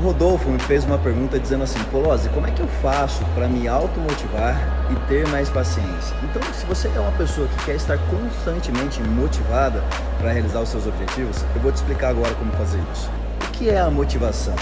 O Rodolfo me fez uma pergunta dizendo assim, Polozzi, como é que eu faço para me automotivar e ter mais paciência? Então, se você é uma pessoa que quer estar constantemente motivada para realizar os seus objetivos, eu vou te explicar agora como fazer isso. O que é a motivação?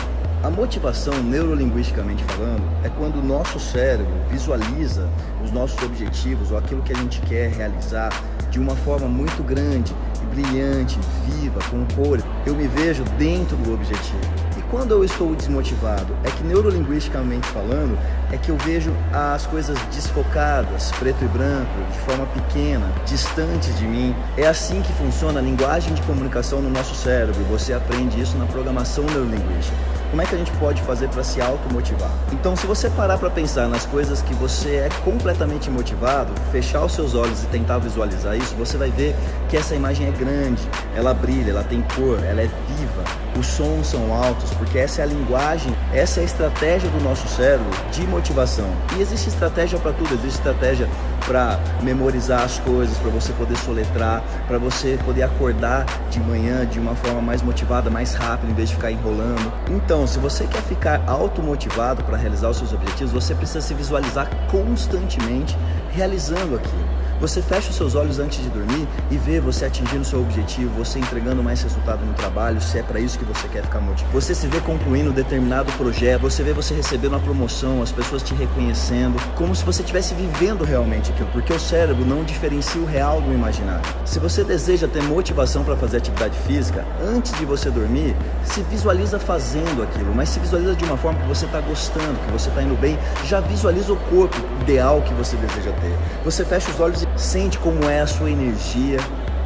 A motivação, neurolinguisticamente falando, é quando o nosso cérebro visualiza os nossos objetivos ou aquilo que a gente quer realizar de uma forma muito grande, brilhante, viva, com cor. Eu me vejo dentro do objetivo quando eu estou desmotivado, é que neurolinguisticamente falando, é que eu vejo as coisas desfocadas, preto e branco, de forma pequena, distantes de mim. É assim que funciona a linguagem de comunicação no nosso cérebro. Você aprende isso na programação neurolinguística. Como é que a gente pode fazer para se automotivar? Então, se você parar para pensar nas coisas que você é completamente motivado, fechar os seus olhos e tentar visualizar isso, você vai ver que essa imagem é grande, ela brilha, ela tem cor, ela é viva, os sons são altos, porque essa é a linguagem, essa é a estratégia do nosso cérebro de motivação. E existe estratégia para tudo, existe estratégia para memorizar as coisas, para você poder soletrar, para você poder acordar de manhã de uma forma mais motivada, mais rápida, em vez de ficar enrolando. Então, se você quer ficar automotivado para realizar os seus objetivos, você precisa se visualizar constantemente realizando aquilo. Você fecha os seus olhos antes de dormir e vê você atingindo seu objetivo, você entregando mais resultado no trabalho, se é para isso que você quer ficar motivado. Você se vê concluindo determinado projeto, você vê você recebendo uma promoção, as pessoas te reconhecendo, como se você estivesse vivendo realmente aquilo, porque o cérebro não diferencia o real do imaginário. Se você deseja ter motivação para fazer atividade física, antes de você dormir, se visualiza fazendo aquilo, mas se visualiza de uma forma que você está gostando, que você está indo bem, já visualiza o corpo ideal que você deseja ter. Você fecha os olhos e Sente como é a sua energia.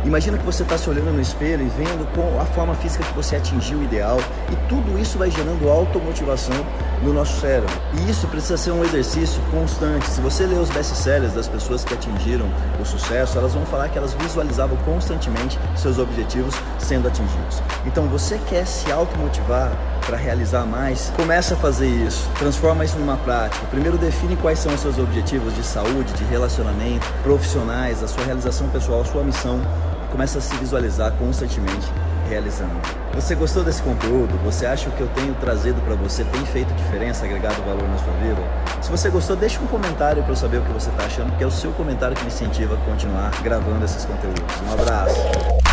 Imagina que você está se olhando no espelho e vendo com a forma física que você atingiu o ideal e tudo isso vai gerando automotivação no nosso cérebro. E isso precisa ser um exercício constante. Se você ler os best-sellers das pessoas que atingiram o sucesso, elas vão falar que elas visualizavam constantemente seus objetivos sendo atingidos. Então você quer se automotivar para realizar mais, começa a fazer isso, transforma isso numa prática. Primeiro define quais são os seus objetivos de saúde, de relacionamento, profissionais, a sua realização pessoal, a sua missão. Começa a se visualizar constantemente realizando. Você gostou desse conteúdo? Você acha que eu tenho trazido para você tem feito diferença, agregado valor na sua vida? Se você gostou, deixa um comentário para eu saber o que você está achando, porque é o seu comentário que me incentiva a continuar gravando esses conteúdos. Um abraço!